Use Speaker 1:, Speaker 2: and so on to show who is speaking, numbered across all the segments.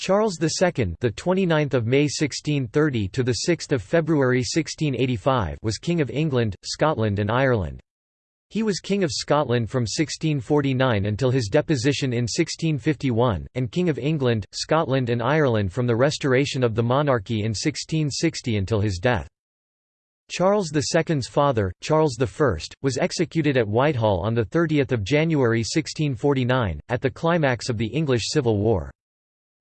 Speaker 1: Charles II, the 29th of May 1630 to the 6th of February 1685, was King of England, Scotland and Ireland. He was King of Scotland from 1649 until his deposition in 1651, and King of England, Scotland and Ireland from the restoration of the monarchy in 1660 until his death. Charles II's father, Charles I, was executed at Whitehall on 30 January 1649, at the climax of the English Civil War.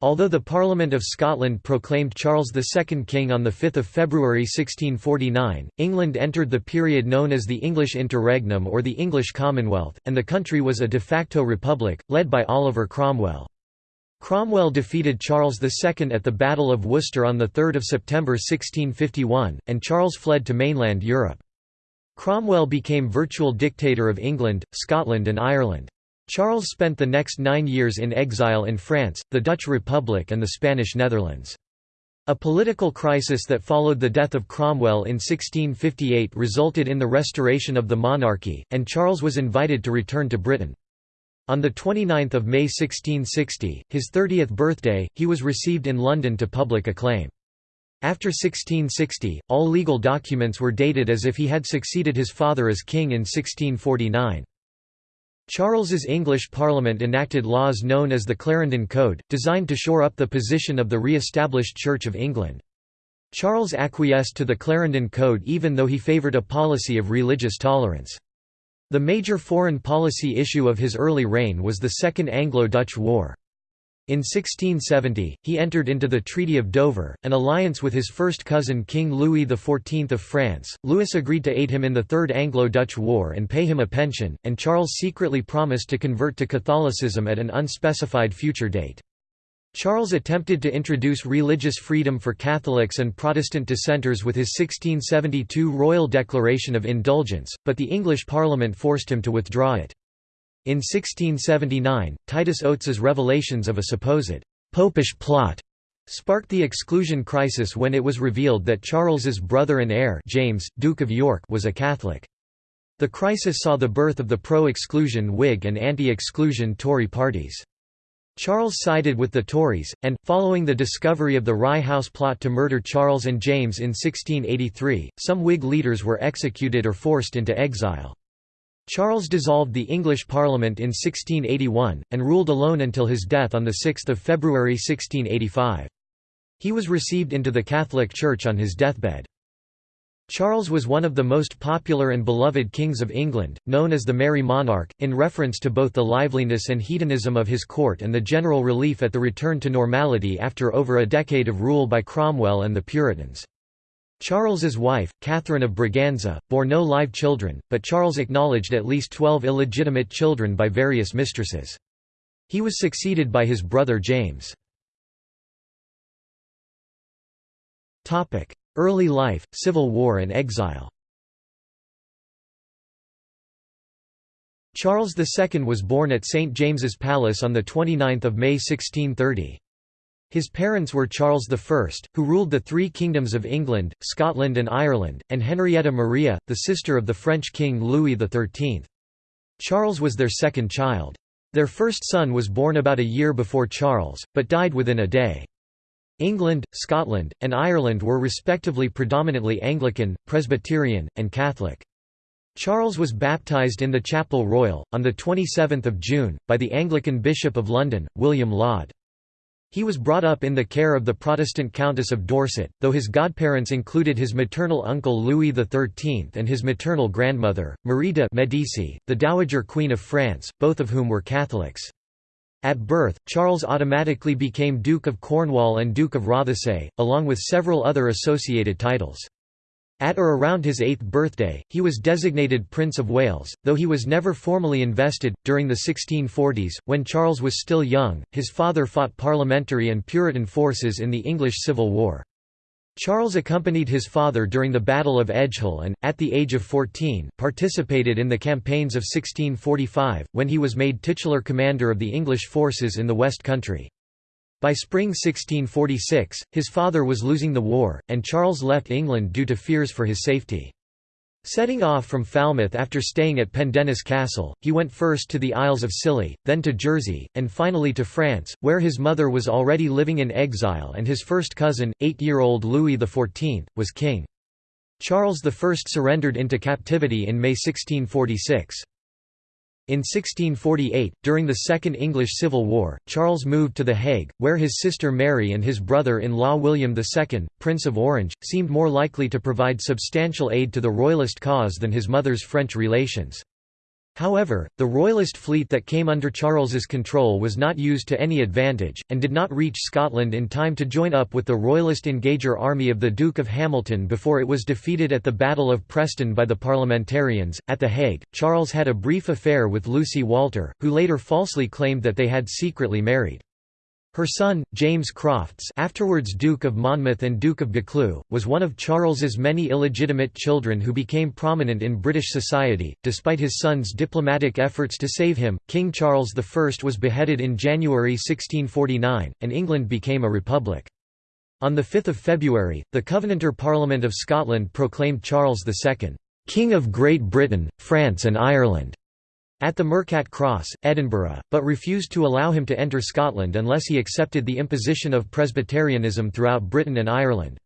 Speaker 1: Although the Parliament of Scotland proclaimed Charles II king on 5 February 1649, England entered the period known as the English Interregnum or the English Commonwealth, and the country was a de facto republic, led by Oliver Cromwell. Cromwell defeated Charles II at the Battle of Worcester on 3 September 1651, and Charles fled to mainland Europe. Cromwell became virtual dictator of England, Scotland and Ireland. Charles spent the next nine years in exile in France, the Dutch Republic and the Spanish Netherlands. A political crisis that followed the death of Cromwell in 1658 resulted in the restoration of the monarchy, and Charles was invited to return to Britain. On 29 May 1660, his 30th birthday, he was received in London to public acclaim. After 1660, all legal documents were dated as if he had succeeded his father as king in 1649. Charles's English Parliament enacted laws known as the Clarendon Code, designed to shore up the position of the re-established Church of England. Charles acquiesced to the Clarendon Code even though he favoured a policy of religious tolerance. The major foreign policy issue of his early reign was the Second Anglo-Dutch War. In 1670, he entered into the Treaty of Dover, an alliance with his first cousin King Louis XIV of France. Louis agreed to aid him in the Third Anglo-Dutch War and pay him a pension, and Charles secretly promised to convert to Catholicism at an unspecified future date. Charles attempted to introduce religious freedom for Catholics and Protestant dissenters with his 1672 Royal Declaration of Indulgence, but the English Parliament forced him to withdraw it. In 1679, Titus Oates's revelations of a supposed «popish plot» sparked the exclusion crisis when it was revealed that Charles's brother and heir James, Duke of York was a Catholic. The crisis saw the birth of the pro-exclusion Whig and anti-exclusion Tory parties. Charles sided with the Tories, and, following the discovery of the Rye House plot to murder Charles and James in 1683, some Whig leaders were executed or forced into exile. Charles dissolved the English Parliament in 1681, and ruled alone until his death on 6 February 1685. He was received into the Catholic Church on his deathbed. Charles was one of the most popular and beloved kings of England, known as the Merry Monarch, in reference to both the liveliness and hedonism of his court and the general relief at the return to normality after over a decade of rule by Cromwell and the Puritans. Charles's wife, Catherine of Braganza, bore no live children, but Charles acknowledged at least twelve illegitimate children by various mistresses. He was succeeded by his brother James. Early life, Civil War and exile Charles II was born at St James's Palace on 29 May 1630. His parents were Charles I, who ruled the three kingdoms of England, Scotland and Ireland, and Henrietta Maria, the sister of the French king Louis XIII. Charles was their second child. Their first son was born about a year before Charles, but died within a day. England, Scotland, and Ireland were respectively predominantly Anglican, Presbyterian, and Catholic. Charles was baptised in the Chapel Royal, on 27 June, by the Anglican Bishop of London, William Laud. He was brought up in the care of the Protestant Countess of Dorset, though his godparents included his maternal uncle Louis XIII and his maternal grandmother, Marie de' Medici, the Dowager Queen of France, both of whom were Catholics. At birth, Charles automatically became Duke of Cornwall and Duke of Rothesay, along with several other associated titles. At or around his eighth birthday, he was designated Prince of Wales, though he was never formally invested. During the 1640s, when Charles was still young, his father fought parliamentary and Puritan forces in the English Civil War. Charles accompanied his father during the Battle of Edgehill and, at the age of 14, participated in the campaigns of 1645, when he was made titular commander of the English forces in the West Country. By spring 1646, his father was losing the war, and Charles left England due to fears for his safety. Setting off from Falmouth after staying at Pendennis Castle, he went first to the Isles of Scilly, then to Jersey, and finally to France, where his mother was already living in exile and his first cousin, eight-year-old Louis XIV, was king. Charles I surrendered into captivity in May 1646. In 1648, during the Second English Civil War, Charles moved to The Hague, where his sister Mary and his brother-in-law William II, Prince of Orange, seemed more likely to provide substantial aid to the Royalist cause than his mother's French relations. However, the Royalist fleet that came under Charles's control was not used to any advantage, and did not reach Scotland in time to join up with the Royalist engager army of the Duke of Hamilton before it was defeated at the Battle of Preston by the Parliamentarians. At The Hague, Charles had a brief affair with Lucy Walter, who later falsely claimed that they had secretly married. Her son, James Crofts afterwards Duke of Monmouth and Duke of Buccleuch, was one of Charles's many illegitimate children who became prominent in British society. Despite his son's diplomatic efforts to save him, King Charles I was beheaded in January 1649, and England became a republic. On 5 February, the Covenanter Parliament of Scotland proclaimed Charles II, "'King of Great Britain, France and Ireland' at the Mercat Cross, Edinburgh, but refused to allow him to enter Scotland unless he accepted the imposition of Presbyterianism throughout Britain and Ireland.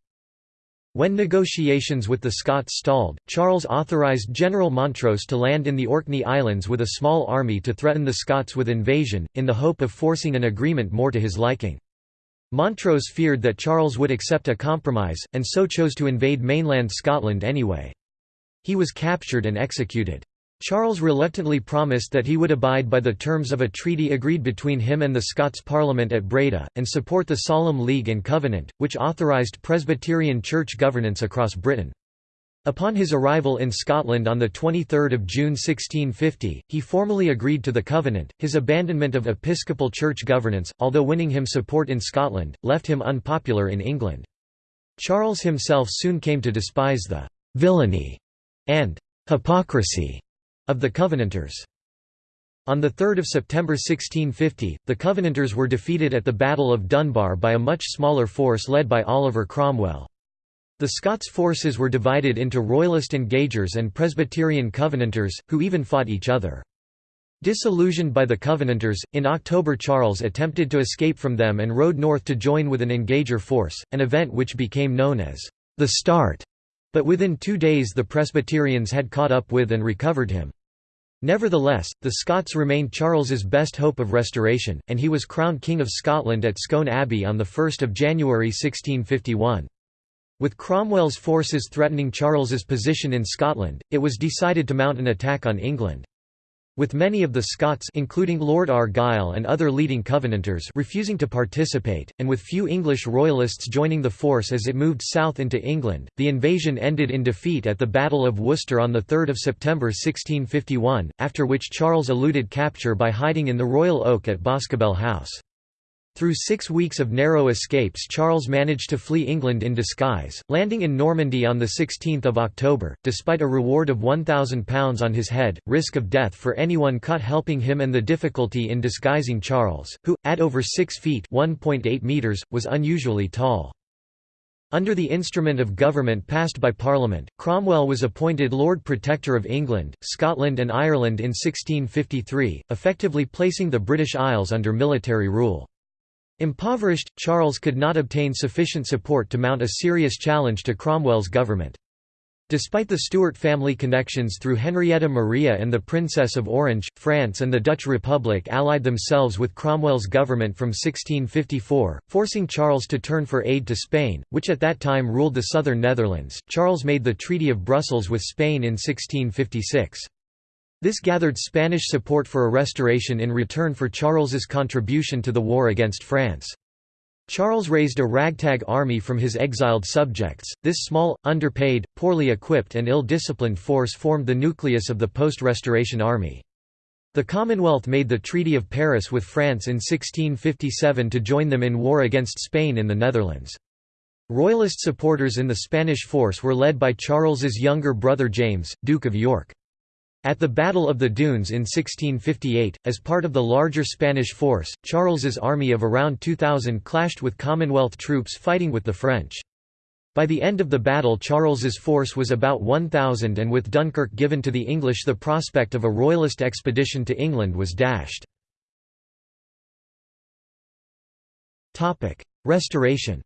Speaker 1: When negotiations with the Scots stalled, Charles authorised General Montrose to land in the Orkney Islands with a small army to threaten the Scots with invasion, in the hope of forcing an agreement more to his liking. Montrose feared that Charles would accept a compromise, and so chose to invade mainland Scotland anyway. He was captured and executed. Charles reluctantly promised that he would abide by the terms of a treaty agreed between him and the Scots Parliament at Breda, and support the Solemn League and Covenant, which authorised Presbyterian church governance across Britain. Upon his arrival in Scotland on 23 June 1650, he formally agreed to the Covenant. His abandonment of episcopal church governance, although winning him support in Scotland, left him unpopular in England. Charles himself soon came to despise the «villainy» and «hypocrisy» of the Covenanters. On 3 September 1650, the Covenanters were defeated at the Battle of Dunbar by a much smaller force led by Oliver Cromwell. The Scots forces were divided into Royalist Engagers and Presbyterian Covenanters, who even fought each other. Disillusioned by the Covenanters, in October Charles attempted to escape from them and rode north to join with an Engager force, an event which became known as the Start. But within two days the Presbyterians had caught up with and recovered him. Nevertheless, the Scots remained Charles's best hope of restoration, and he was crowned King of Scotland at Scone Abbey on 1 January 1651. With Cromwell's forces threatening Charles's position in Scotland, it was decided to mount an attack on England. With many of the Scots including Lord Argyll and other leading Covenanters refusing to participate, and with few English royalists joining the force as it moved south into England, the invasion ended in defeat at the Battle of Worcester on 3 September 1651, after which Charles eluded capture by hiding in the Royal Oak at Boscobel House. Through six weeks of narrow escapes Charles managed to flee England in disguise, landing in Normandy on 16 October, despite a reward of £1,000 on his head, risk of death for anyone caught helping him and the difficulty in disguising Charles, who, at over 6 feet (1.8 meters, was unusually tall. Under the instrument of government passed by Parliament, Cromwell was appointed Lord Protector of England, Scotland and Ireland in 1653, effectively placing the British Isles under military rule. Impoverished, Charles could not obtain sufficient support to mount a serious challenge to Cromwell's government. Despite the Stuart family connections through Henrietta Maria and the Princess of Orange, France and the Dutch Republic allied themselves with Cromwell's government from 1654, forcing Charles to turn for aid to Spain, which at that time ruled the southern Netherlands. Charles made the Treaty of Brussels with Spain in 1656. This gathered Spanish support for a restoration in return for Charles's contribution to the war against France. Charles raised a ragtag army from his exiled subjects. This small, underpaid, poorly equipped, and ill disciplined force formed the nucleus of the post Restoration Army. The Commonwealth made the Treaty of Paris with France in 1657 to join them in war against Spain in the Netherlands. Royalist supporters in the Spanish force were led by Charles's younger brother James, Duke of York. At the Battle of the Dunes in 1658, as part of the larger Spanish force, Charles's army of around 2,000 clashed with Commonwealth troops fighting with the French. By the end of the battle Charles's force was about 1,000 and with Dunkirk given to the English the prospect of a royalist expedition to England was dashed. Restoration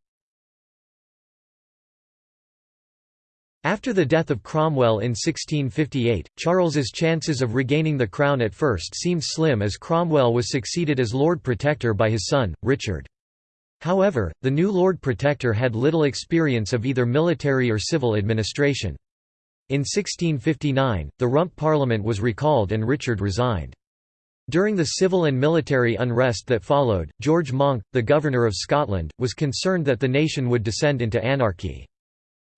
Speaker 1: After the death of Cromwell in 1658, Charles's chances of regaining the crown at first seemed slim as Cromwell was succeeded as Lord Protector by his son, Richard. However, the new Lord Protector had little experience of either military or civil administration. In 1659, the Rump Parliament was recalled and Richard resigned. During the civil and military unrest that followed, George Monck, the Governor of Scotland, was concerned that the nation would descend into anarchy.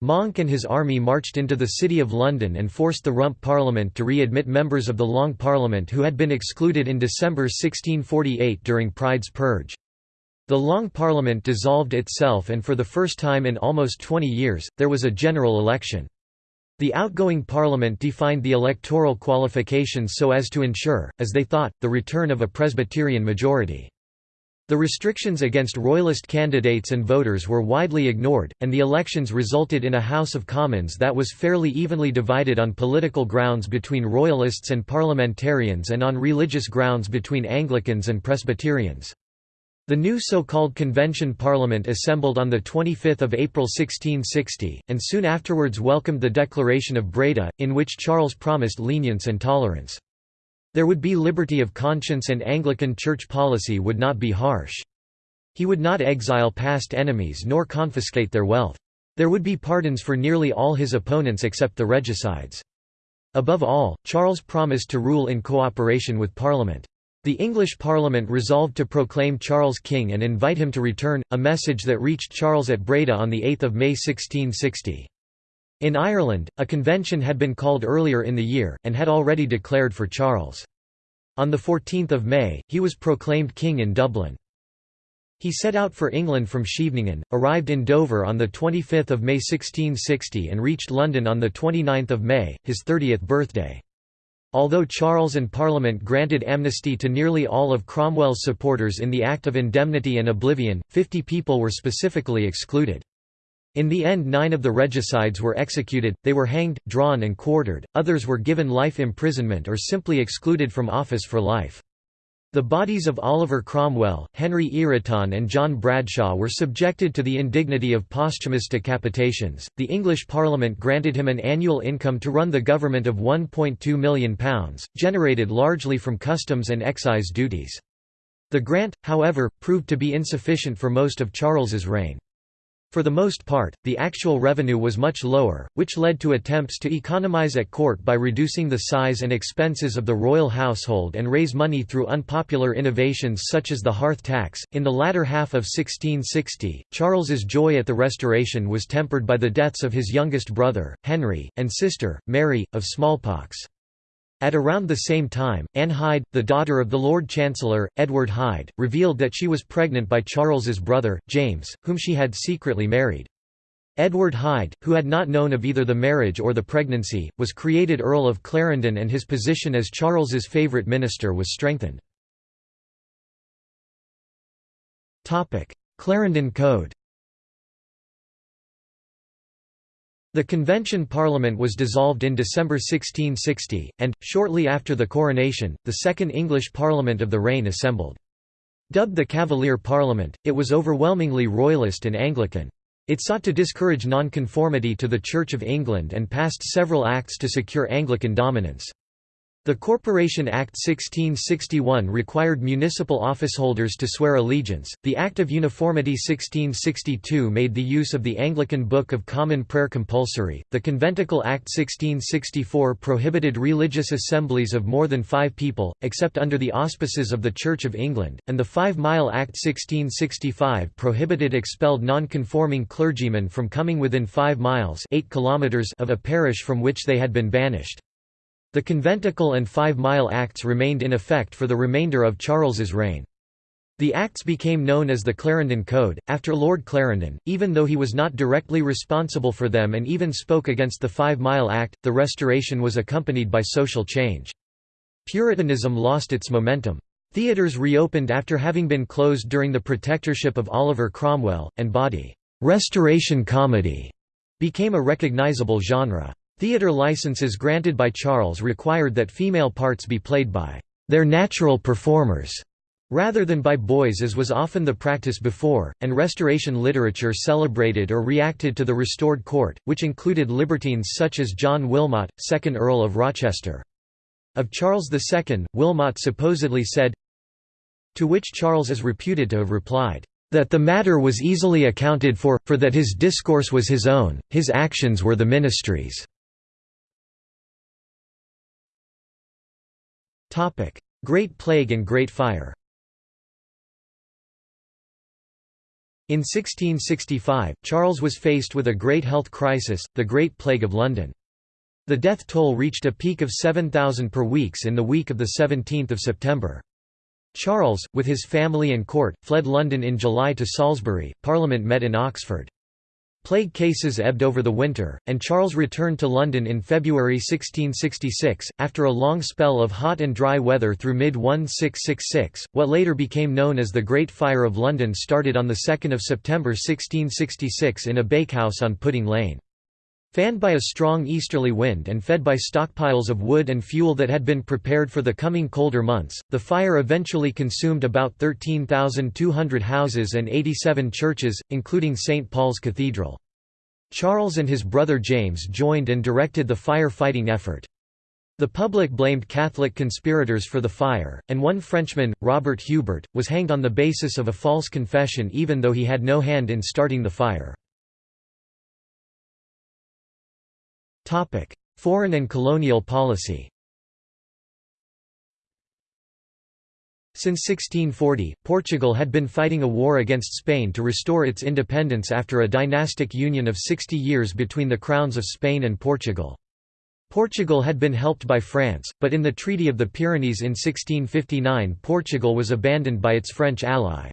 Speaker 1: Monck and his army marched into the City of London and forced the Rump Parliament to re-admit members of the Long Parliament who had been excluded in December 1648 during Pride's Purge. The Long Parliament dissolved itself and for the first time in almost 20 years, there was a general election. The outgoing Parliament defined the electoral qualifications so as to ensure, as they thought, the return of a Presbyterian majority. The restrictions against Royalist candidates and voters were widely ignored, and the elections resulted in a House of Commons that was fairly evenly divided on political grounds between Royalists and Parliamentarians and on religious grounds between Anglicans and Presbyterians. The new so-called Convention Parliament assembled on 25 April 1660, and soon afterwards welcomed the Declaration of Breda, in which Charles promised lenience and tolerance. There would be liberty of conscience and Anglican church policy would not be harsh. He would not exile past enemies nor confiscate their wealth. There would be pardons for nearly all his opponents except the regicides. Above all, Charles promised to rule in cooperation with Parliament. The English Parliament resolved to proclaim Charles king and invite him to return, a message that reached Charles at Breda on 8 May 1660. In Ireland, a convention had been called earlier in the year, and had already declared for Charles. On 14 May, he was proclaimed king in Dublin. He set out for England from Scheveningen, arrived in Dover on 25 May 1660 and reached London on 29 May, his 30th birthday. Although Charles and Parliament granted amnesty to nearly all of Cromwell's supporters in the Act of Indemnity and Oblivion, 50 people were specifically excluded. In the end nine of the regicides were executed, they were hanged, drawn and quartered, others were given life imprisonment or simply excluded from office for life. The bodies of Oliver Cromwell, Henry Ireton, and John Bradshaw were subjected to the indignity of posthumous decapitations. The English Parliament granted him an annual income to run the government of £1.2 million, generated largely from customs and excise duties. The grant, however, proved to be insufficient for most of Charles's reign. For the most part, the actual revenue was much lower, which led to attempts to economize at court by reducing the size and expenses of the royal household and raise money through unpopular innovations such as the hearth tax. In the latter half of 1660, Charles's joy at the Restoration was tempered by the deaths of his youngest brother, Henry, and sister, Mary, of smallpox. At around the same time, Anne Hyde, the daughter of the Lord Chancellor, Edward Hyde, revealed that she was pregnant by Charles's brother, James, whom she had secretly married. Edward Hyde, who had not known of either the marriage or the pregnancy, was created Earl of Clarendon and his position as Charles's favourite minister was strengthened. Clarendon Code The Convention Parliament was dissolved in December 1660, and, shortly after the coronation, the Second English Parliament of the reign assembled. Dubbed the Cavalier Parliament, it was overwhelmingly Royalist and Anglican. It sought to discourage nonconformity to the Church of England and passed several acts to secure Anglican dominance. The Corporation Act 1661 required municipal officeholders to swear allegiance, the Act of Uniformity 1662 made the use of the Anglican Book of Common Prayer compulsory, the Conventicle Act 1664 prohibited religious assemblies of more than five people, except under the auspices of the Church of England, and the Five Mile Act 1665 prohibited expelled non-conforming clergymen from coming within five miles 8 kilometers of a parish from which they had been banished. The Conventicle and Five Mile Acts remained in effect for the remainder of Charles's reign. The acts became known as the Clarendon Code, after Lord Clarendon, even though he was not directly responsible for them and even spoke against the Five Mile Act. The Restoration was accompanied by social change. Puritanism lost its momentum. Theatres reopened after having been closed during the protectorship of Oliver Cromwell, and body, "'Restoration Comedy' became a recognizable genre. Theatre licenses granted by Charles required that female parts be played by their natural performers rather than by boys as was often the practice before, and Restoration literature celebrated or reacted to the restored court, which included libertines such as John Wilmot, 2nd Earl of Rochester. Of Charles II, Wilmot supposedly said, to which Charles is reputed to have replied, that the matter was easily accounted for, for that his discourse was his own, his actions were the ministry's. Great Plague and Great Fire In 1665, Charles was faced with a great health crisis, the Great Plague of London. The death toll reached a peak of 7,000 per week in the week of 17 September. Charles, with his family and court, fled London in July to Salisbury, Parliament met in Oxford. Plague cases ebbed over the winter, and Charles returned to London in February 1666, after a long spell of hot and dry weather through mid-1666. What later became known as the Great Fire of London started on 2 September 1666 in a bakehouse on Pudding Lane. Fanned by a strong easterly wind and fed by stockpiles of wood and fuel that had been prepared for the coming colder months, the fire eventually consumed about 13,200 houses and 87 churches, including St. Paul's Cathedral. Charles and his brother James joined and directed the fire-fighting effort. The public blamed Catholic conspirators for the fire, and one Frenchman, Robert Hubert, was hanged on the basis of a false confession even though he had no hand in starting the fire. Foreign and colonial policy Since 1640, Portugal had been fighting a war against Spain to restore its independence after a dynastic union of 60 years between the crowns of Spain and Portugal. Portugal had been helped by France, but in the Treaty of the Pyrenees in 1659 Portugal was abandoned by its French ally.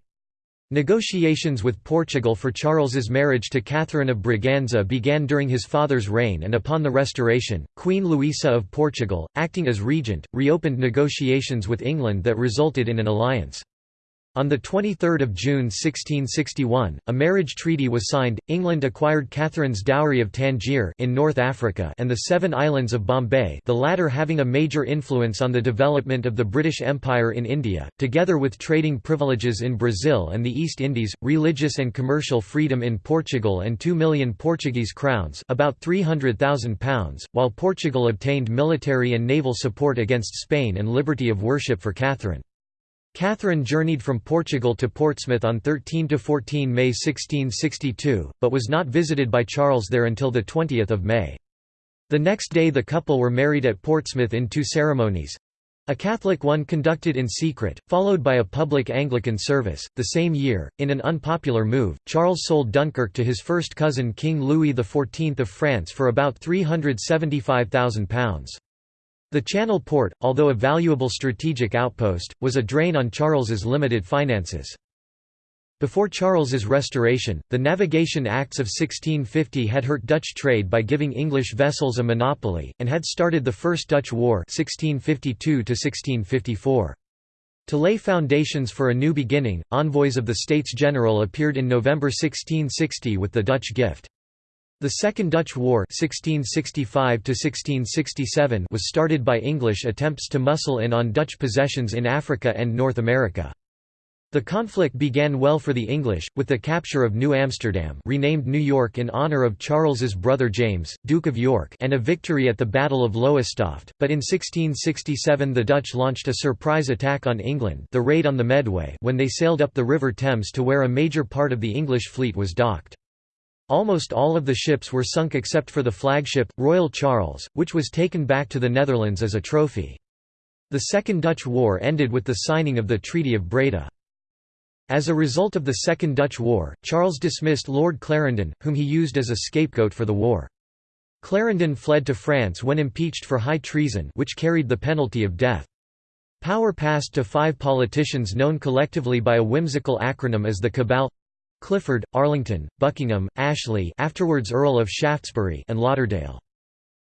Speaker 1: Negotiations with Portugal for Charles's marriage to Catherine of Braganza began during his father's reign and upon the Restoration, Queen Louisa of Portugal, acting as regent, reopened negotiations with England that resulted in an alliance. On 23 June 1661, a marriage treaty was signed. England acquired Catherine's dowry of Tangier in North Africa and the Seven Islands of Bombay, the latter having a major influence on the development of the British Empire in India, together with trading privileges in Brazil and the East Indies, religious and commercial freedom in Portugal and 2 million Portuguese crowns, about 300,000 pounds, while Portugal obtained military and naval support against Spain and liberty of worship for Catherine. Catherine journeyed from Portugal to Portsmouth on 13–14 May 1662, but was not visited by Charles there until 20 May. The next day the couple were married at Portsmouth in two ceremonies. A Catholic one conducted in secret, followed by a public Anglican service. The same year, in an unpopular move, Charles sold Dunkirk to his first cousin King Louis XIV of France for about £375,000. The Channel port, although a valuable strategic outpost, was a drain on Charles's limited finances. Before Charles's restoration, the Navigation Acts of 1650 had hurt Dutch trade by giving English vessels a monopoly, and had started the First Dutch War 1652 -1654. To lay foundations for a new beginning, envoys of the States General appeared in November 1660 with the Dutch gift. The Second Dutch War 1665 was started by English attempts to muscle in on Dutch possessions in Africa and North America. The conflict began well for the English, with the capture of New Amsterdam renamed New York in honor of Charles's brother James, Duke of York and a victory at the Battle of Lowestoft, but in 1667 the Dutch launched a surprise attack on England the Raid on the Medway when they sailed up the River Thames to where a major part of the English fleet was docked. Almost all of the ships were sunk except for the flagship, Royal Charles, which was taken back to the Netherlands as a trophy. The Second Dutch War ended with the signing of the Treaty of Breda. As a result of the Second Dutch War, Charles dismissed Lord Clarendon, whom he used as a scapegoat for the war. Clarendon fled to France when impeached for high treason which carried the penalty of death. Power passed to five politicians known collectively by a whimsical acronym as the Cabal Clifford, Arlington, Buckingham, Ashley afterwards Earl of Shaftesbury and Lauderdale.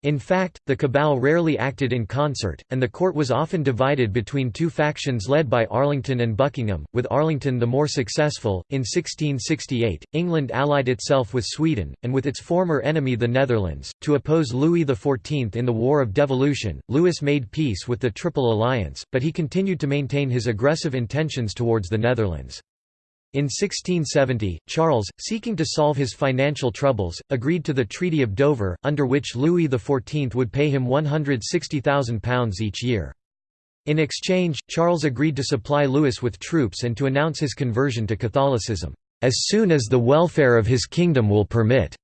Speaker 1: In fact, the cabal rarely acted in concert, and the court was often divided between two factions led by Arlington and Buckingham, with Arlington the more successful. In 1668, England allied itself with Sweden, and with its former enemy the Netherlands, to oppose Louis XIV in the War of Devolution. Louis made peace with the Triple Alliance, but he continued to maintain his aggressive intentions towards the Netherlands. In 1670, Charles, seeking to solve his financial troubles, agreed to the Treaty of Dover, under which Louis XIV would pay him £160,000 each year. In exchange, Charles agreed to supply Louis with troops and to announce his conversion to Catholicism, "...as soon as the welfare of his kingdom will permit."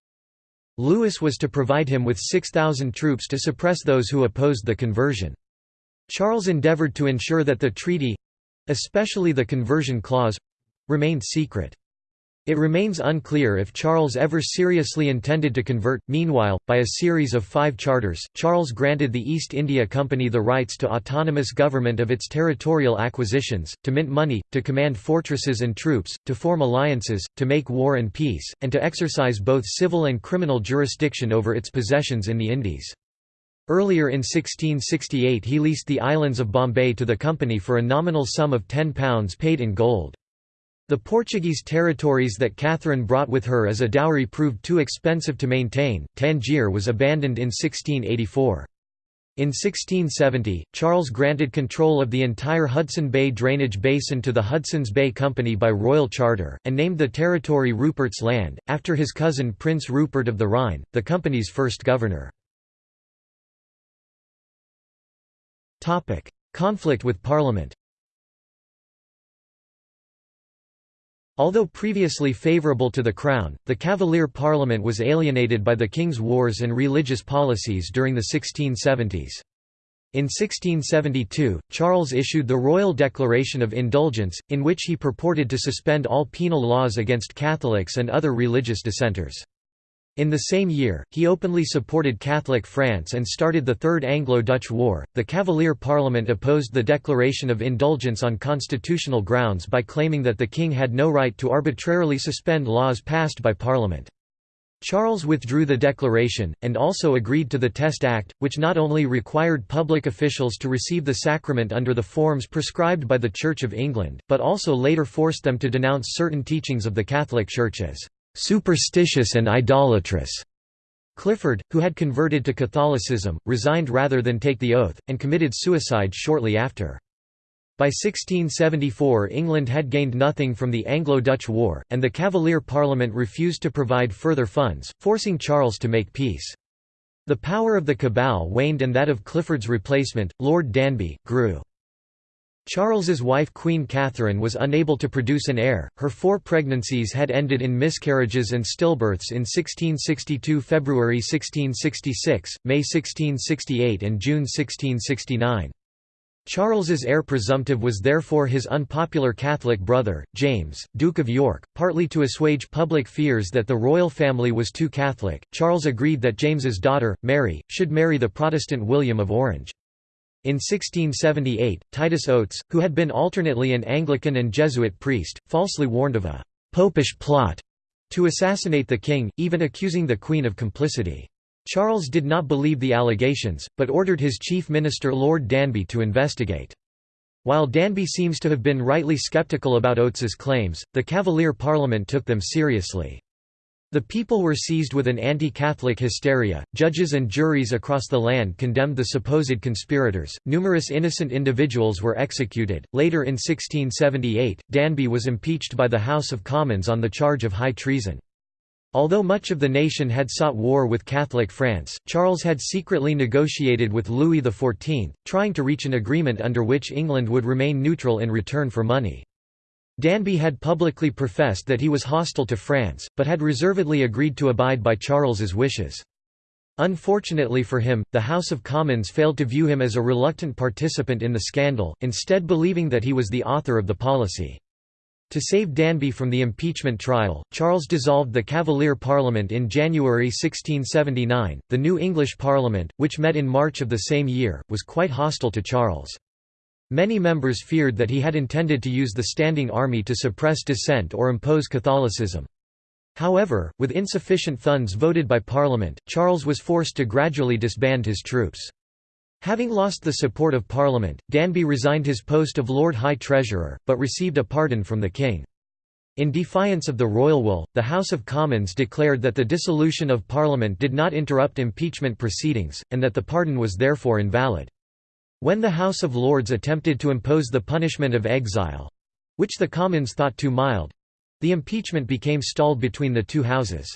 Speaker 1: Louis was to provide him with 6,000 troops to suppress those who opposed the conversion. Charles endeavoured to ensure that the treaty—especially the conversion clause, remained secret. It remains unclear if Charles ever seriously intended to convert. Meanwhile, by a series of five charters, Charles granted the East India Company the rights to autonomous government of its territorial acquisitions, to mint money, to command fortresses and troops, to form alliances, to make war and peace, and to exercise both civil and criminal jurisdiction over its possessions in the Indies. Earlier in 1668 he leased the islands of Bombay to the company for a nominal sum of £10 paid in gold. The Portuguese territories that Catherine brought with her as a dowry proved too expensive to maintain. Tangier was abandoned in 1684. In 1670, Charles granted control of the entire Hudson Bay drainage basin to the Hudson's Bay Company by royal charter, and named the territory Rupert's Land, after his cousin Prince Rupert of the Rhine, the company's first governor. Conflict with Parliament Although previously favourable to the Crown, the Cavalier Parliament was alienated by the King's wars and religious policies during the 1670s. In 1672, Charles issued the Royal Declaration of Indulgence, in which he purported to suspend all penal laws against Catholics and other religious dissenters. In the same year, he openly supported Catholic France and started the Third Anglo-Dutch War. The Cavalier Parliament opposed the Declaration of Indulgence on constitutional grounds by claiming that the king had no right to arbitrarily suspend laws passed by Parliament. Charles withdrew the declaration, and also agreed to the Test Act, which not only required public officials to receive the sacrament under the forms prescribed by the Church of England, but also later forced them to denounce certain teachings of the Catholic Church as superstitious and idolatrous. Clifford, who had converted to Catholicism, resigned rather than take the oath, and committed suicide shortly after. By 1674 England had gained nothing from the Anglo-Dutch War, and the Cavalier Parliament refused to provide further funds, forcing Charles to make peace. The power of the cabal waned and that of Clifford's replacement, Lord Danby, grew. Charles's wife Queen Catherine was unable to produce an heir, her four pregnancies had ended in miscarriages and stillbirths in 1662 February 1666, May 1668 and June 1669. Charles's heir presumptive was therefore his unpopular Catholic brother, James, Duke of York. Partly to assuage public fears that the royal family was too Catholic, Charles agreed that James's daughter, Mary, should marry the Protestant William of Orange. In 1678, Titus Oates, who had been alternately an Anglican and Jesuit priest, falsely warned of a «popish plot» to assassinate the king, even accusing the queen of complicity. Charles did not believe the allegations, but ordered his chief minister Lord Danby to investigate. While Danby seems to have been rightly sceptical about Oates's claims, the Cavalier Parliament took them seriously. The people were seized with an anti-Catholic hysteria, judges and juries across the land condemned the supposed conspirators, numerous innocent individuals were executed. Later in 1678, Danby was impeached by the House of Commons on the charge of high treason. Although much of the nation had sought war with Catholic France, Charles had secretly negotiated with Louis XIV, trying to reach an agreement under which England would remain neutral in return for money. Danby had publicly professed that he was hostile to France, but had reservedly agreed to abide by Charles's wishes. Unfortunately for him, the House of Commons failed to view him as a reluctant participant in the scandal, instead believing that he was the author of the policy. To save Danby from the impeachment trial, Charles dissolved the Cavalier Parliament in January 1679. The new English Parliament, which met in March of the same year, was quite hostile to Charles. Many members feared that he had intended to use the standing army to suppress dissent or impose Catholicism. However, with insufficient funds voted by Parliament, Charles was forced to gradually disband his troops. Having lost the support of Parliament, Danby resigned his post of Lord High Treasurer, but received a pardon from the king. In defiance of the royal will, the House of Commons declared that the dissolution of Parliament did not interrupt impeachment proceedings, and that the pardon was therefore invalid. When the House of Lords attempted to impose the punishment of exile—which the Commons thought too mild—the impeachment became stalled between the two houses.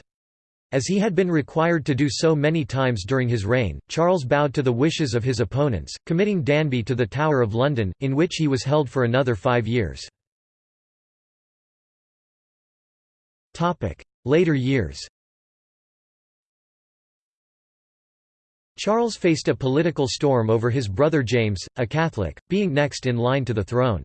Speaker 1: As he had been required to do so many times during his reign, Charles bowed to the wishes of his opponents, committing Danby to the Tower of London, in which he was held for another five years. Later years Charles faced a political storm over his brother James, a Catholic, being next in line to the throne.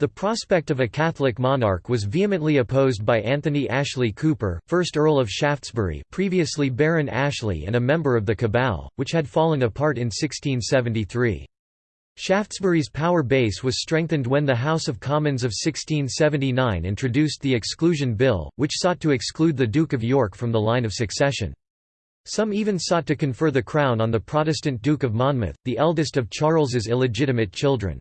Speaker 1: The prospect of a Catholic monarch was vehemently opposed by Anthony Ashley Cooper, 1st Earl of Shaftesbury previously Baron Ashley and a member of the Cabal, which had fallen apart in 1673. Shaftesbury's power base was strengthened when the House of Commons of 1679 introduced the Exclusion Bill, which sought to exclude the Duke of York from the line of succession. Some even sought to confer the crown on the Protestant Duke of Monmouth, the eldest of Charles's illegitimate children.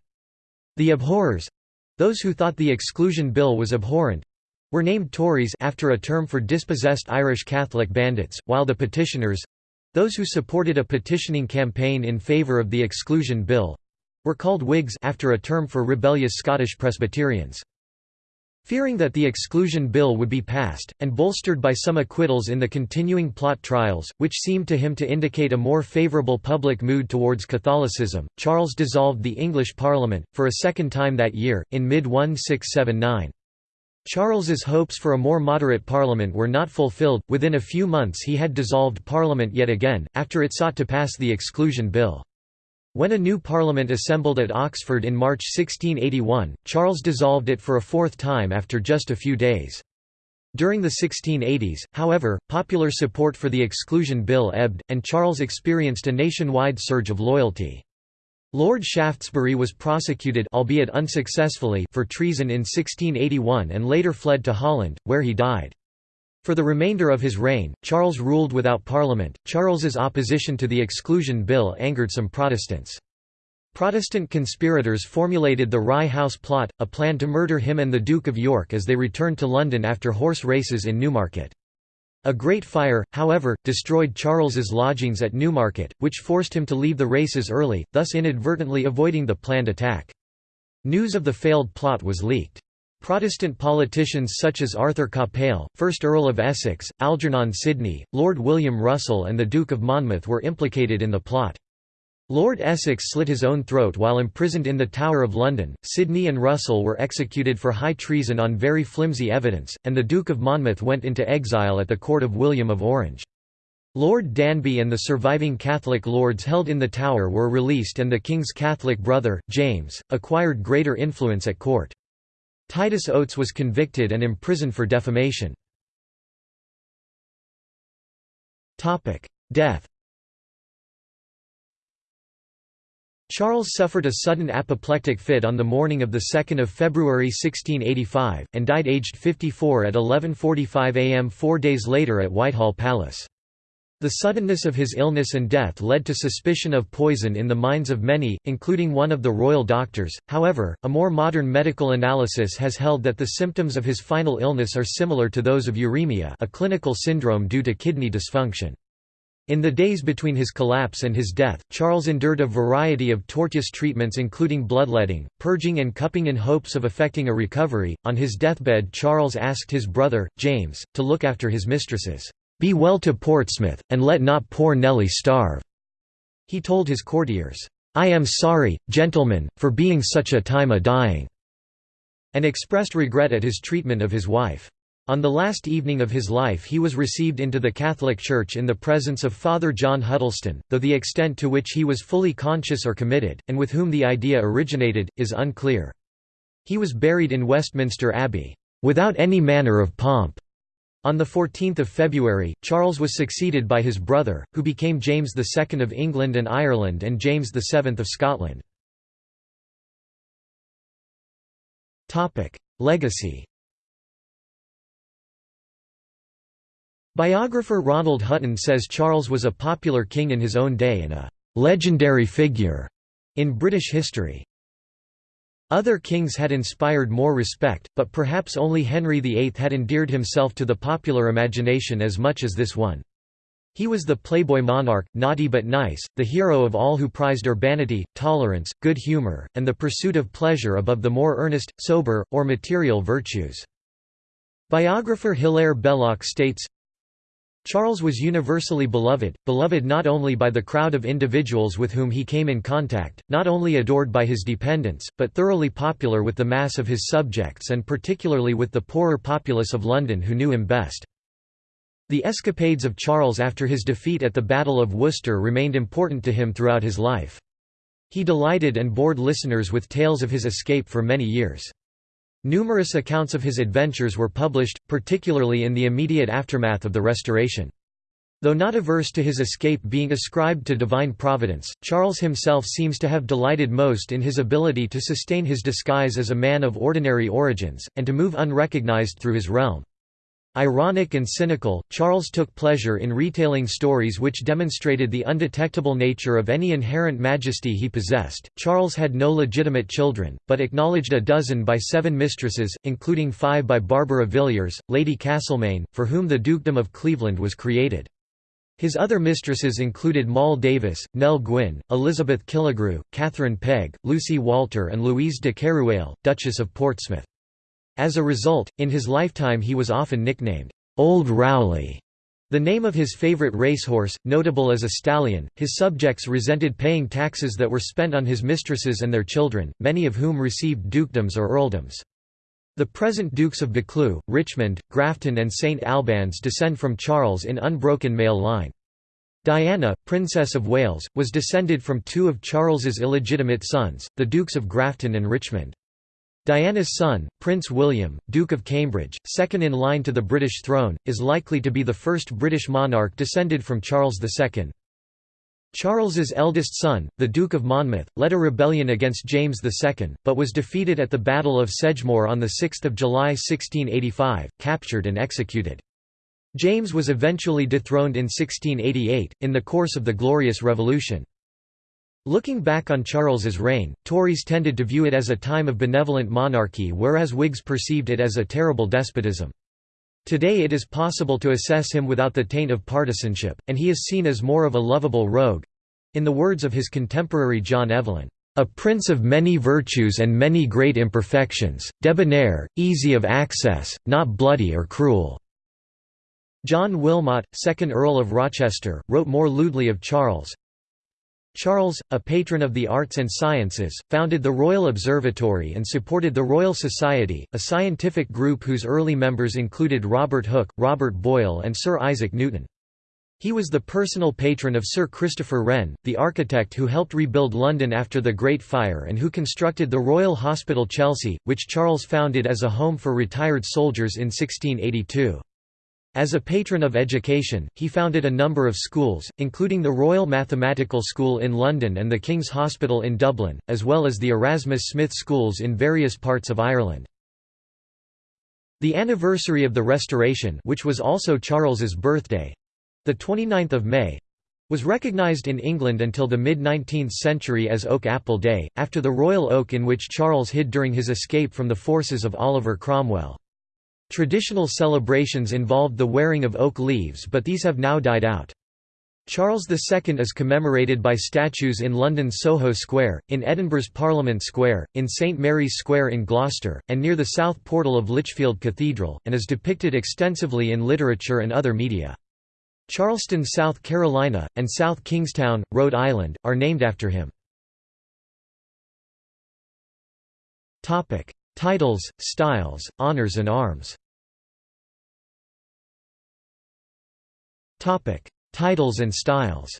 Speaker 1: The abhorrers—those who thought the Exclusion Bill was abhorrent—were named Tories after a term for dispossessed Irish Catholic bandits, while the petitioners—those who supported a petitioning campaign in favour of the Exclusion Bill, were called Whigs after a term for rebellious Scottish Presbyterians. Fearing that the Exclusion Bill would be passed, and bolstered by some acquittals in the continuing plot trials, which seemed to him to indicate a more favourable public mood towards Catholicism, Charles dissolved the English Parliament, for a second time that year, in mid-1679. Charles's hopes for a more moderate parliament were not fulfilled, within a few months he had dissolved parliament yet again, after it sought to pass the Exclusion Bill. When a new parliament assembled at Oxford in March 1681, Charles dissolved it for a fourth time after just a few days. During the 1680s, however, popular support for the Exclusion Bill ebbed, and Charles experienced a nationwide surge of loyalty. Lord Shaftesbury was prosecuted albeit unsuccessfully for treason in 1681 and later fled to Holland, where he died. For the remainder of his reign, Charles ruled without parliament. Charles's opposition to the Exclusion Bill angered some Protestants. Protestant conspirators formulated the Rye House Plot, a plan to murder him and the Duke of York as they returned to London after horse races in Newmarket. A great fire, however, destroyed Charles's lodgings at Newmarket, which forced him to leave the races early, thus inadvertently avoiding the planned attack. News of the failed plot was leaked. Protestant politicians such as Arthur Capel, 1st Earl of Essex, Algernon Sidney, Lord William Russell and the Duke of Monmouth were implicated in the plot. Lord Essex slit his own throat while imprisoned in the Tower of London, Sidney and Russell were executed for high treason on very flimsy evidence, and the Duke of Monmouth went into exile at the court of William of Orange. Lord Danby and the surviving Catholic lords held in the Tower were released and the King's Catholic brother, James, acquired greater influence at court. Titus Oates was convicted and imprisoned for defamation. Death Charles suffered a sudden apoplectic fit on the morning of 2 February 1685, and died aged 54 at 11.45 am four days later at Whitehall Palace. The suddenness of his illness and death led to suspicion of poison in the minds of many, including one of the royal doctors. However, a more modern medical analysis has held that the symptoms of his final illness are similar to those of uremia, a clinical syndrome due to kidney dysfunction. In the days between his collapse and his death, Charles endured a variety of tortuous treatments including bloodletting, purging and cupping in hopes of effecting a recovery. On his deathbed Charles asked his brother, James, to look after his mistresses. Be well to Portsmouth, and let not poor Nelly starve." He told his courtiers, "'I am sorry, gentlemen, for being such a time a-dying' and expressed regret at his treatment of his wife. On the last evening of his life he was received into the Catholic Church in the presence of Father John Huddleston, though the extent to which he was fully conscious or committed, and with whom the idea originated, is unclear. He was buried in Westminster Abbey, "...without any manner of pomp." On 14 February, Charles was succeeded by his brother, who became James II of England and Ireland and James VII of Scotland. Legacy Biographer Ronald Hutton says Charles was a popular king in his own day and a «legendary figure» in British history. Other kings had inspired more respect, but perhaps only Henry VIII had endeared himself to the popular imagination as much as this one. He was the playboy monarch, naughty but nice, the hero of all who prized urbanity, tolerance, good humor, and the pursuit of pleasure above the more earnest, sober, or material virtues. Biographer Hilaire Belloc states, Charles was universally beloved, beloved not only by the crowd of individuals with whom he came in contact, not only adored by his dependents, but thoroughly popular with the mass of his subjects and particularly with the poorer populace of London who knew him best. The escapades of Charles after his defeat at the Battle of Worcester remained important to him throughout his life. He delighted and bored listeners with tales of his escape for many years. Numerous accounts of his adventures were published, particularly in the immediate aftermath of the Restoration. Though not averse to his escape being ascribed to divine providence, Charles himself seems to have delighted most in his ability to sustain his disguise as a man of ordinary origins, and to move unrecognized through his realm. Ironic and cynical, Charles took pleasure in retailing stories which demonstrated the undetectable nature of any inherent majesty he possessed. Charles had no legitimate children, but acknowledged a dozen by seven mistresses, including five by Barbara Villiers, Lady Castlemaine, for whom the Dukedom of Cleveland was created. His other mistresses included Moll Davis, Nell Gwyn, Elizabeth Killigrew, Catherine Pegg, Lucy Walter and Louise de Keroualle, Duchess of Portsmouth. As a result, in his lifetime he was often nicknamed, "'Old Rowley'", the name of his favorite racehorse, notable as a stallion. His subjects resented paying taxes that were spent on his mistresses and their children, many of whom received dukedoms or earldoms. The present Dukes of Buccleuch, Richmond, Grafton and St Albans descend from Charles in unbroken male line. Diana, Princess of Wales, was descended from two of Charles's illegitimate sons, the Dukes of Grafton and Richmond. Diana's son, Prince William, Duke of Cambridge, second in line to the British throne, is likely to be the first British monarch descended from Charles II. Charles's eldest son, the Duke of Monmouth, led a rebellion against James II, but was defeated at the Battle of Sedgemoor on 6 July 1685, captured and executed. James was eventually dethroned in 1688, in the course of the Glorious Revolution. Looking back on Charles's reign, Tories tended to view it as a time of benevolent monarchy whereas Whigs perceived it as a terrible despotism. Today it is possible to assess him without the taint of partisanship, and he is seen as more of a lovable rogue—in the words of his contemporary John Evelyn, "...a prince of many virtues and many great imperfections, debonair, easy of access, not bloody or cruel." John Wilmot, 2nd Earl of Rochester, wrote more lewdly of Charles, Charles, a patron of the arts and sciences, founded the Royal Observatory and supported the Royal Society, a scientific group whose early members included Robert Hooke, Robert Boyle and Sir Isaac Newton. He was the personal patron of Sir Christopher Wren, the architect who helped rebuild London after the Great Fire and who constructed the Royal Hospital Chelsea, which Charles founded as a home for retired soldiers in 1682. As a patron of education, he founded a number of schools, including the Royal Mathematical School in London and the King's Hospital in Dublin, as well as the Erasmus Smith schools in various parts of Ireland. The anniversary of the Restoration which was also Charles's birthday—the 29th of May, was recognised in England until the mid-19th century as Oak Apple Day, after the royal oak in which Charles hid during his escape from the forces of Oliver Cromwell. Traditional celebrations involved the wearing of oak leaves but these have now died out. Charles II is commemorated by statues in London's Soho Square, in Edinburgh's Parliament Square, in St Mary's Square in Gloucester, and near the south portal of Lichfield Cathedral, and is depicted extensively in literature and other media. Charleston, South Carolina, and South Kingstown, Rhode Island, are named after him. Titles, styles, honors and arms Titles and styles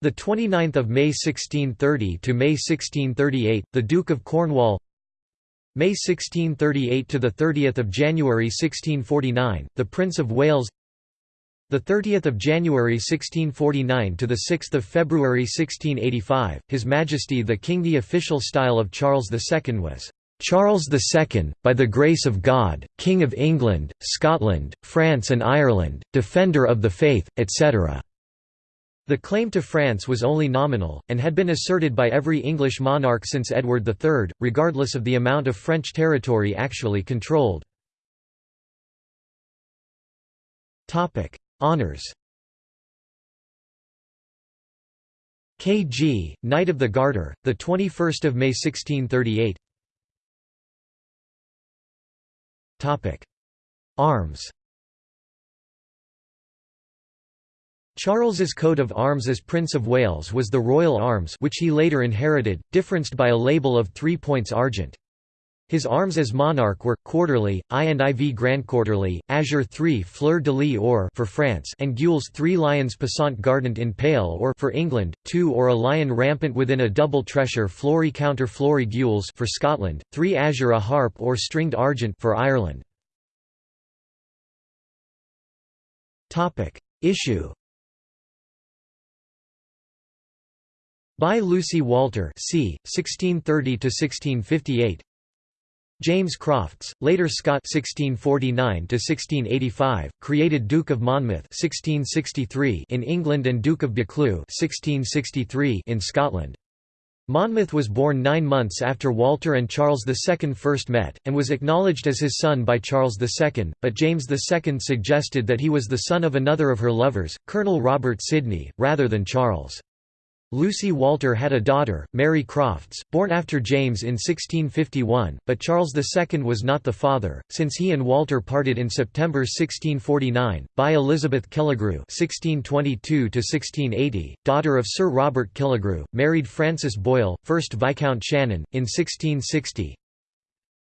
Speaker 1: The 29th of May 1630 to May 1638, the Duke of Cornwall. May 1638 to the 30th of January 1649, the Prince of Wales. The 30th of January 1649 to the 6th of February 1685, His Majesty the King. The official style of Charles II was Charles II, by the grace of God, King of England, Scotland, France and Ireland, Defender of the Faith, etc." The claim to France was only nominal, and had been asserted by every English monarch since Edward III, regardless of the amount of French territory actually controlled. Honours K.G., Knight of the Garter, 21 May 1638 Arms Charles's coat of arms as Prince of Wales was the Royal Arms which he later inherited, differenced by a label of three points argent. His arms as monarch were, quarterly, I and IV Grand Quarterly, Azure 3 Fleur de lis or for France and Gules 3 Lions passant gardant in pale or for England, 2 or a lion rampant within a double tressure flory counter flory Gules for Scotland, 3 Azure a harp or stringed argent for Ireland. Issue By Lucy Walter c. 1630–1658 James Crofts, later Scott 1649–1685, created Duke of Monmouth 1663 in England and Duke of Buccleuch 1663 in Scotland. Monmouth was born nine months after Walter and Charles II first met, and was acknowledged as his son by Charles II, but James II suggested that he was the son of another of her lovers, Colonel Robert Sidney, rather than Charles. Lucy Walter had a daughter, Mary Crofts, born after James in 1651, but Charles II was not the father, since he and Walter parted in September 1649. By Elizabeth Killigrew (1622–1680), daughter of Sir Robert Killigrew, married Francis Boyle, 1st Viscount Shannon, in 1660.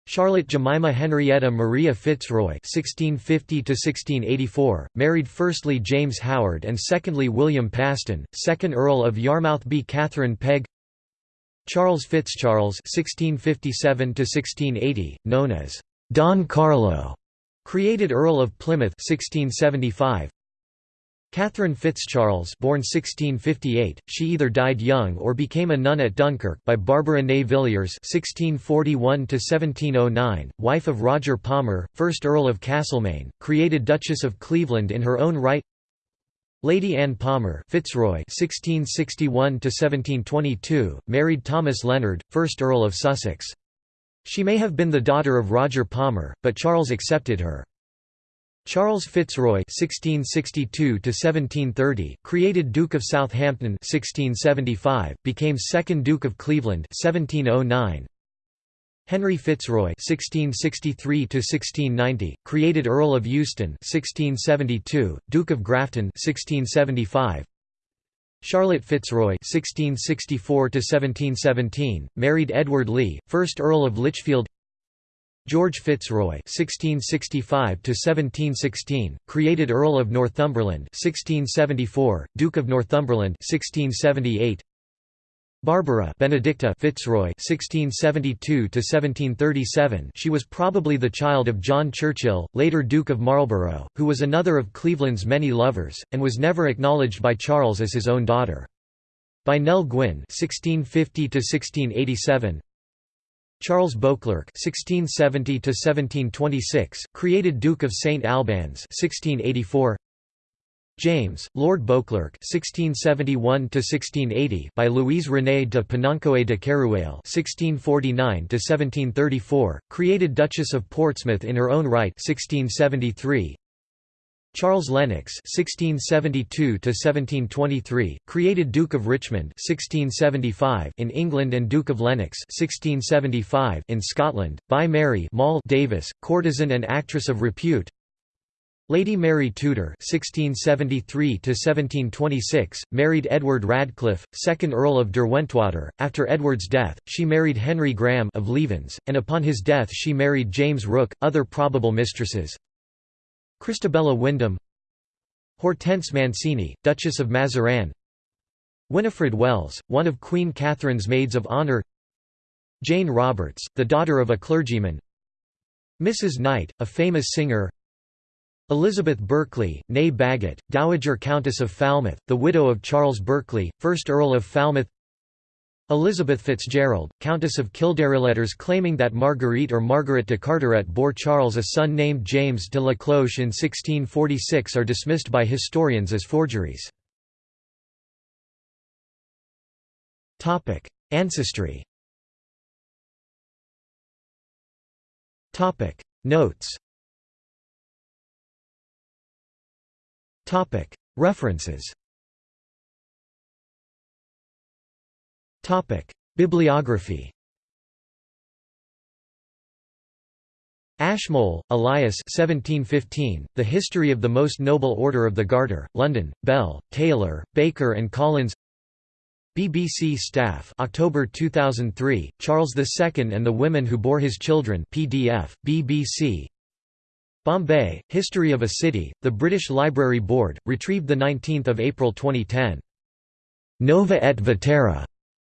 Speaker 1: Charlotte Jemima Henrietta Maria Fitzroy (1650–1684), married firstly James Howard and secondly William Paston, second Earl of Yarmouth. B. Catherine Pegg. Charles Fitzcharles (1657–1680), known as Don Carlo, created Earl of Plymouth (1675). Catherine Fitzcharles born 1658, she either died young or became a nun at Dunkirk by Barbara Ney Villiers (1641–1709), wife of Roger Palmer, 1st Earl of Castlemaine, created Duchess of Cleveland in her own right. Lady Anne Palmer Fitzroy (1661–1722), married Thomas Leonard, 1st Earl of Sussex. She may have been the daughter of Roger Palmer, but Charles accepted her. Charles Fitzroy (1662–1730), created Duke of Southampton (1675), became second Duke of Cleveland (1709). Henry Fitzroy (1663–1690), created Earl of Euston (1672), Duke of Grafton (1675). Charlotte Fitzroy (1664–1717), married Edward Lee, first Earl of Lichfield. George Fitzroy (1665–1716), created Earl of Northumberland (1674), Duke of Northumberland (1678). Barbara Benedicta Fitzroy (1672–1737). She was probably the child of John Churchill, later Duke of Marlborough, who was another of Cleveland's many lovers, and was never acknowledged by Charles as his own daughter. By Nell Gwynn (1650–1687). Charles Beauclerk (1670–1726), created Duke of St Albans (1684). James, Lord Beauclerk (1671–1680) by Louise Renée de Penoncoët de Keroualle (1649–1734), created Duchess of Portsmouth in her own right (1673). Charles Lennox (1672–1723), created Duke of Richmond (1675) in England and Duke of Lennox (1675) in Scotland, by Mary Moll Davis, courtesan and actress of repute. Lady Mary Tudor (1673–1726) married Edward Radcliffe, second Earl of Derwentwater. After Edward's death, she married Henry Graham of Levens, and upon his death she married James Rooke. Other probable mistresses Christabella Wyndham Hortense Mancini, Duchess of Mazarin Winifred Wells, one of Queen Catherine's maids of honour Jane Roberts, the daughter of a clergyman Mrs. Knight, a famous singer Elizabeth Berkeley, née Bagot, Dowager Countess of Falmouth, the widow of Charles Berkeley, 1st Earl of Falmouth Elizabeth Fitzgerald, Countess of Kildare. Letters claiming that Marguerite or Margaret de Carteret bore Charles a son named James de la Cloche in 1646 are dismissed by historians as forgeries. Ancestry Notes References Bibliography. Ashmole, Elias 1715, The History of the Most Noble Order of the Garter, London, Bell, Taylor, Baker and Collins. BBC Staff October 2003, Charles II and the Women Who Bore His Children PDF, BBC Bombay, History of a City, The British Library Board, retrieved 19 April 2010. Nova et Vetera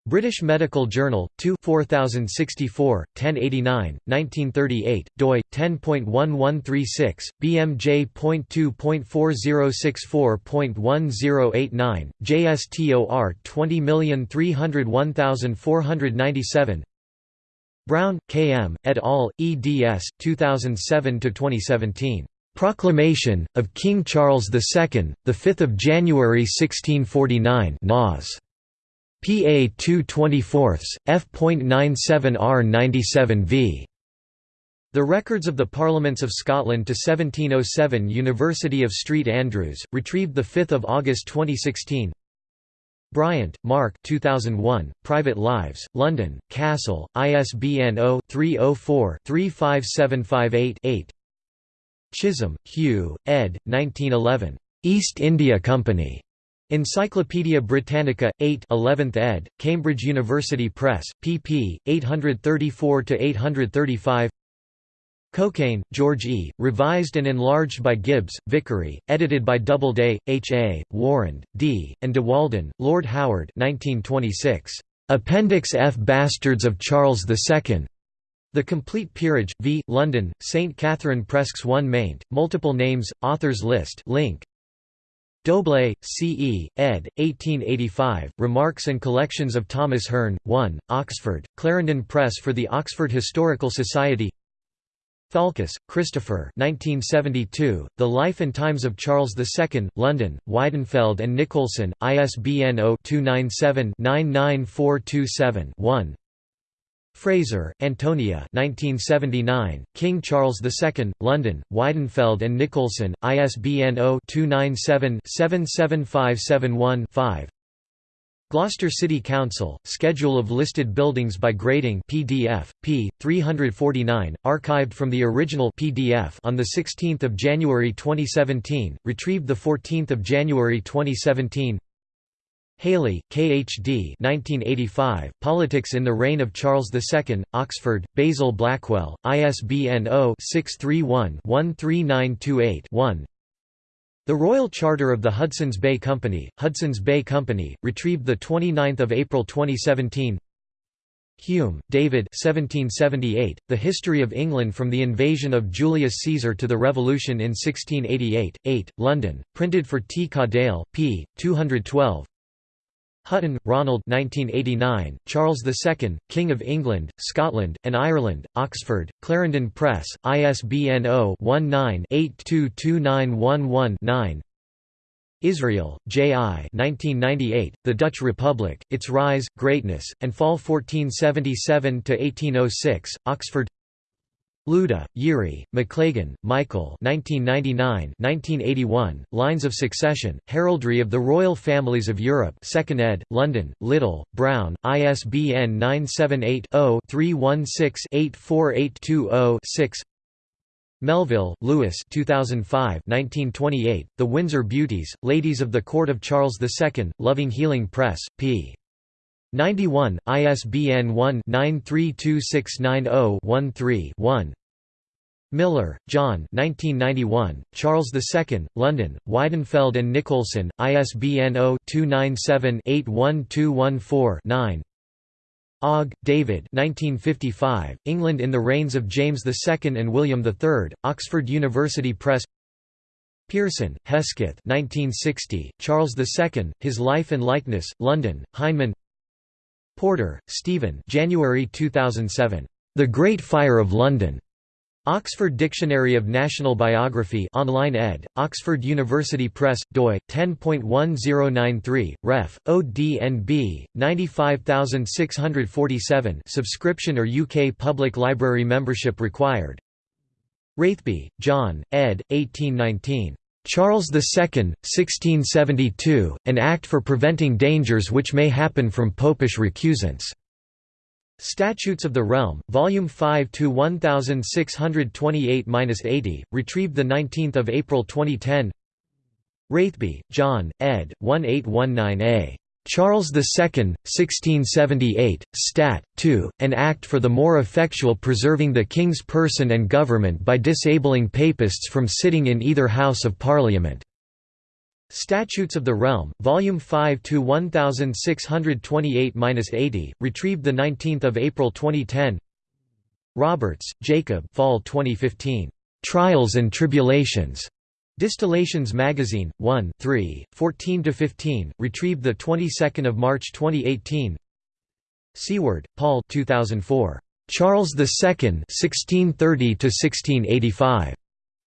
Speaker 1: British Medical Journal, 2 4064, 1089, 1938, doi, 10.1136, bmj.2.4064.1089, JSTOR 20301497 Brown, K. M., et al., eds. 2007–2017. Proclamation, of King Charles II, 5 January 1649 Nas. PA 224, f.97 R97 v. The Records of the Parliaments of Scotland to 1707 University of St Andrews, retrieved 5 August 2016 Bryant, Mark 2001, Private Lives, London, Castle, ISBN 0-304-35758-8 Chisholm, Hugh, ed. 1911. East India Company. Encyclopædia Britannica, 8 11th ed., Cambridge University Press, pp. 834–835 Cokayne, George E., revised and enlarged by Gibbs, Vicary, edited by Doubleday, H. A., Warren, D., and De Walden, Lord Howard 1926. Appendix F Bastards of Charles II. The Complete Peerage, v. London, St. Catherine Presques 1 maint, multiple names, authors list link, Doble, C. E., ed. 1885, Remarks and Collections of Thomas Hearne, 1, Oxford, Clarendon Press for the Oxford Historical Society Falkus, Christopher 1972, The Life and Times of Charles II, London, Weidenfeld and Nicolson, ISBN 0-297-99427-1 Fraser, Antonia 1979, King Charles II, London, Weidenfeld and Nicolson, ISBN 0-297-77571-5 Gloucester City Council, Schedule of listed buildings by grading PDF, p. 349, archived from the original PDF on 16 January 2017, retrieved 14 January 2017 Haley, K.H.D. 1985, Politics in the Reign of Charles II, Oxford, Basil Blackwell, ISBN 0-631-13928-1 The Royal Charter of the Hudson's Bay Company, Hudson's Bay Company, retrieved 29 April 2017 Hume, David 1778, The History of England from the Invasion of Julius Caesar to the Revolution in 1688, 8, London, printed for T. Cadell, p. 212 Hutton, Ronald 1989, Charles II, King of England, Scotland, and Ireland, Oxford, Clarendon Press, ISBN 0-19-822911-9 Israel, J. I. 1998, the Dutch Republic, Its Rise, Greatness, and Fall 1477–1806, Oxford Louda, Yuri, Maclagan, Michael 1999 1981, Lines of Succession, Heraldry of the Royal Families of Europe 2nd ed., London, Little, Brown, ISBN 978-0-316-84820-6 Melville, Louis 2005 1928, The Windsor Beauties, Ladies of the Court of Charles II, Loving Healing Press, p. 91, ISBN 1-932690-13-1 Miller, John 1991, Charles II, London, Weidenfeld and Nicolson, ISBN 0-297-81214-9 Ogg, David 1955, England in the Reigns of James II and William III, Oxford University Press. Pearson, Hesketh 1960, Charles II, His Life and Likeness, London, Heinemann Porter, Stephen January 2007. The Great Fire of London. Oxford Dictionary of National Biography online ed., Oxford University Press, doi, 10.1093, ref, ODNB, 95647 subscription or UK Public Library membership required Raithby, John, ed., 1819. Charles II, 1672, An Act for Preventing Dangers Which May Happen from Popish Recusants. Statutes of the Realm, Volume 5 to 1628-80, retrieved the 19th of April 2010. Raithby, John, ed. 1819a. Charles II, 1678, Stat. 2, an act for the more effectual preserving the King's person and government by disabling Papists from sitting in either House of Parliament. Statutes of the Realm, Volume 5 to 1628-80, retrieved the 19th of April 2010. Roberts, Jacob. Fall 2015. Trials and Tribulations. Distillations Magazine, 1 3, 14–15, retrieved the 22nd of March 2018. Seward, Paul 2004. Charles II (1630–1685).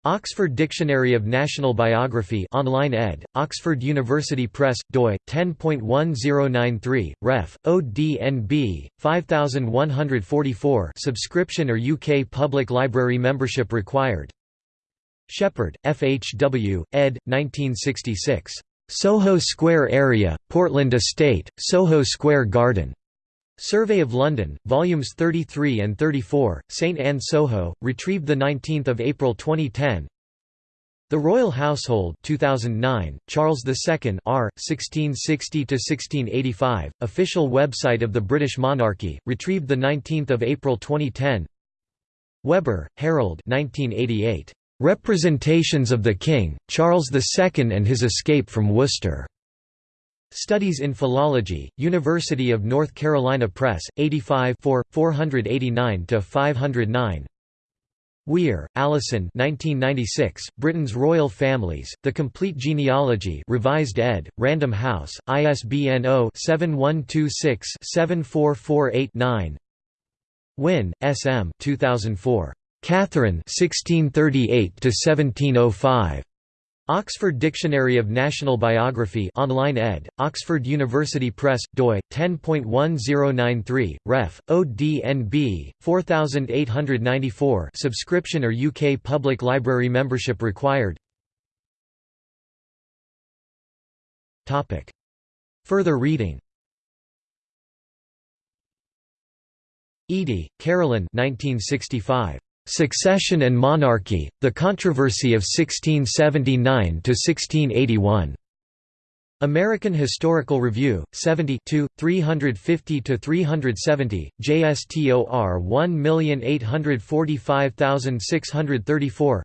Speaker 1: Oxford Dictionary of National Biography online ed., Oxford University Press, doi, 10.1093, ref, ODNB, 5144 subscription or UK Public Library membership required Shepherd, F. H. W., ed. 1966. Soho Square Area, Portland Estate, Soho Square Garden. Survey of London, volumes 33 and 34, St Anne Soho, retrieved 19 April 2010 The Royal Household 2009, Charles II R. 1660–1685, official website of the British monarchy, retrieved 19 April 2010 Weber, Harold 1988. Representations of the King, Charles II and his escape from Worcester. Studies in Philology, University of North Carolina Press, 85 489–509 Weir, Alison 1996, Britain's Royal Families, The Complete Genealogy revised ed., Random House, ISBN 0-7126-7448-9 Wynne, S. M. 2004. Catherine 1638–1705. Oxford Dictionary of National Biography online ed., Oxford University Press, doi, 10.1093, ref, ODNB, 4894 subscription or UK Public Library membership required Topic. Further reading Edie, Carolyn 1965. Succession and Monarchy, The Controversy of 1679–1681. American Historical Review, 70 350–370, JSTOR 1845634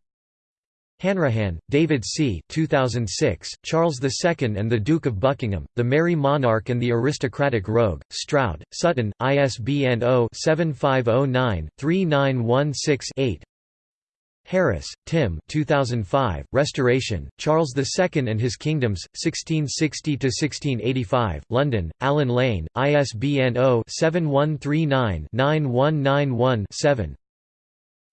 Speaker 1: Hanrahan, David C. 2006, Charles II and the Duke of Buckingham, The Merry Monarch and the Aristocratic Rogue, Stroud, Sutton, ISBN 0-7509-3916-8 Harris, Tim 2005, Restoration, Charles II and His Kingdoms, 1660–1685, London, Allen Lane, ISBN 0-7139-9191-7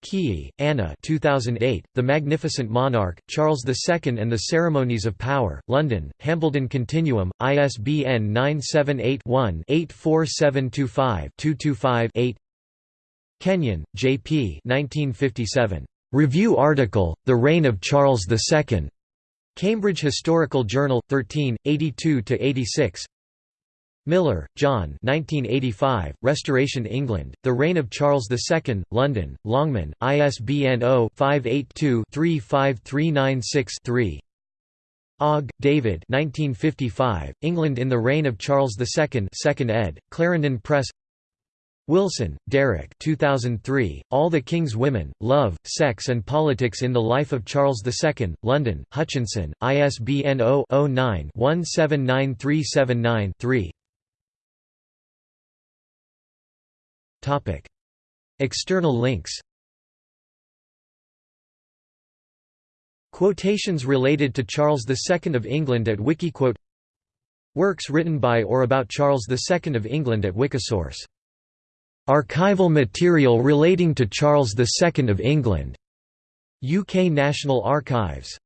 Speaker 1: Keay, Anna 2008, The Magnificent Monarch, Charles II and the Ceremonies of Power, London, Hambledon Continuum, ISBN 978-1-84725-225-8 Kenyon, J. P. 1957. Review article, The Reign of Charles II. Cambridge Historical Journal, 13, 82–86 Miller, John 1985, Restoration England, The Reign of Charles II, London, Longman, ISBN 0-582-35396-3 Ogg, David 1955, England in the Reign of Charles II 2nd ed., Clarendon Press Wilson, Derek 2003, All the King's Women, Love, Sex and Politics in the Life of Charles II, London, Hutchinson, ISBN 0-09-179379-3 External links Quotations related to Charles II of England at Wikiquote Works written by or about Charles II of England at Wikisource. Archival material relating to Charles II of England. UK National Archives